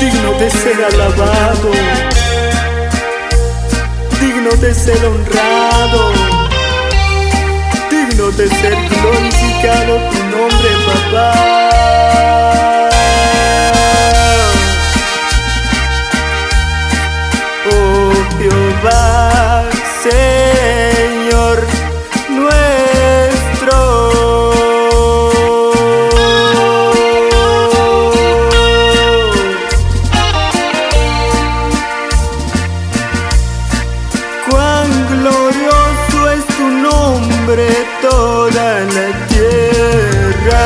digno de ser alabado, digno de ser honrado, digno de ser glorificado tu nombre, papá. Nombre toda la tierra.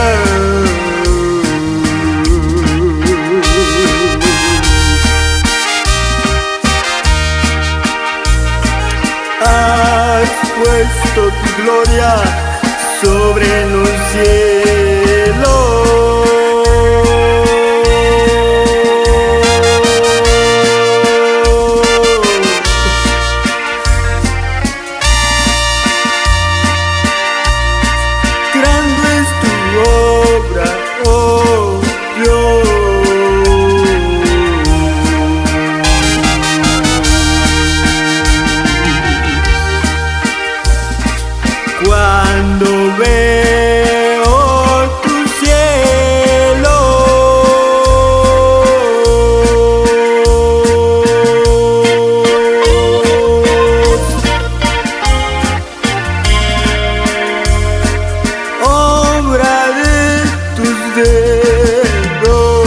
Has puesto tu gloria sobre los cielos. Tus dedos.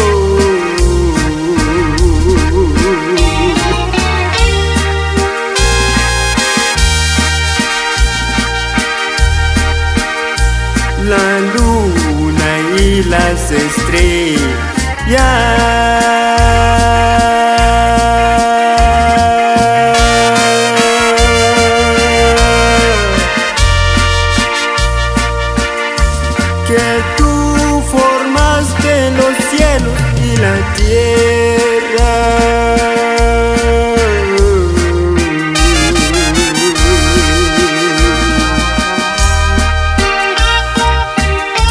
La luna y las estrellas que tú la tierra.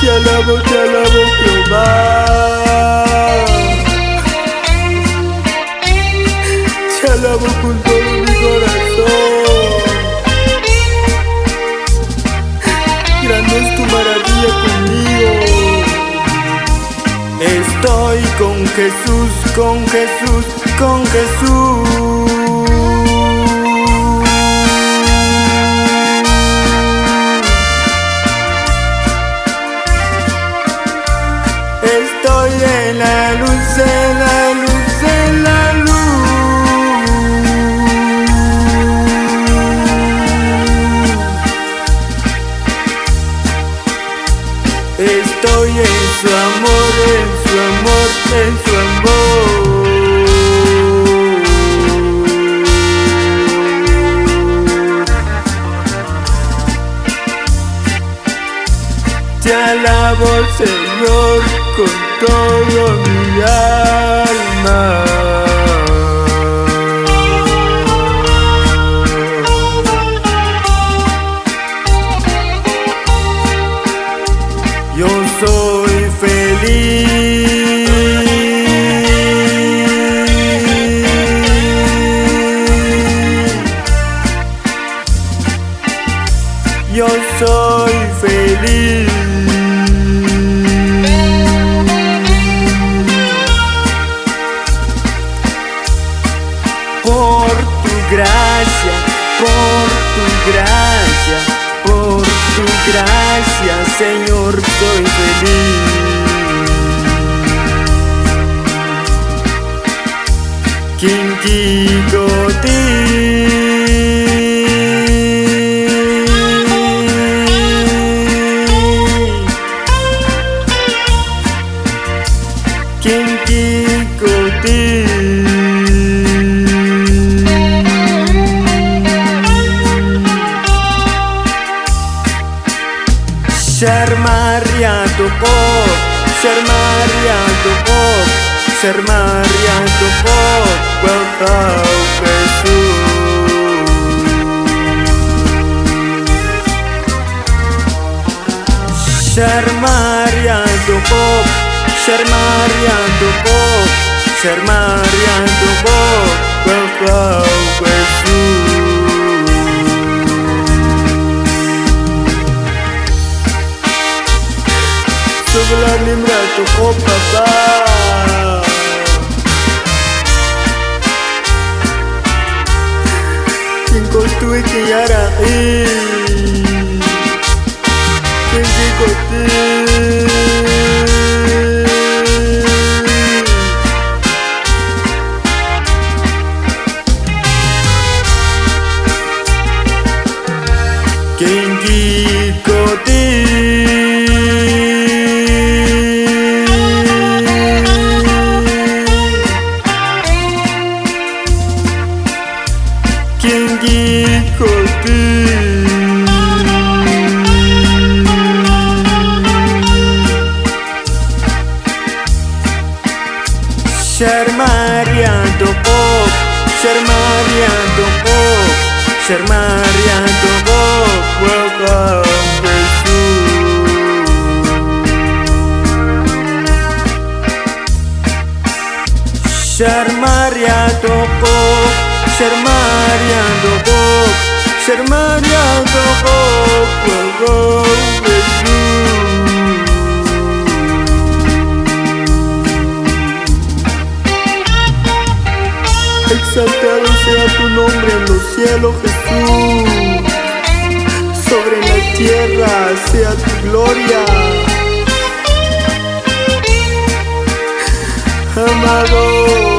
Te alabo, te alabo, Jehová. Jesús, con Jesús, con Jesús. Alabo, Señor, con todo mi alma. Yo soy feliz. Señor, soy feliz. Ser Maria Tupok Ser Maria Tupok Ser Maria Tupok Welcome Ser Maria Tupok Ser Maria Tupok Ser Maria Tuwe kiyara eh Sharmariando pop Sharmariando pop Sharmariando pop Welcome Jesus Sharmariando pop Sharmariando pop Sharmariando pop Welcome Exaltado sea tu nombre en los cielos, Jesús. Sobre la tierra sea tu gloria. Amado